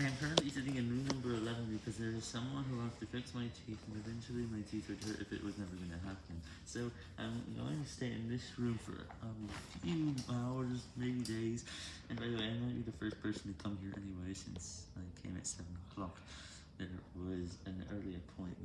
I am currently sitting in room number 11 because there is someone who wants to fix my teeth and eventually my teeth would hurt if it was never going to happen. So I'm going to stay in this room for a few hours, maybe days. And by the way, I might be the first person to come here anyway since I came at 7 o'clock. There was an early appointment.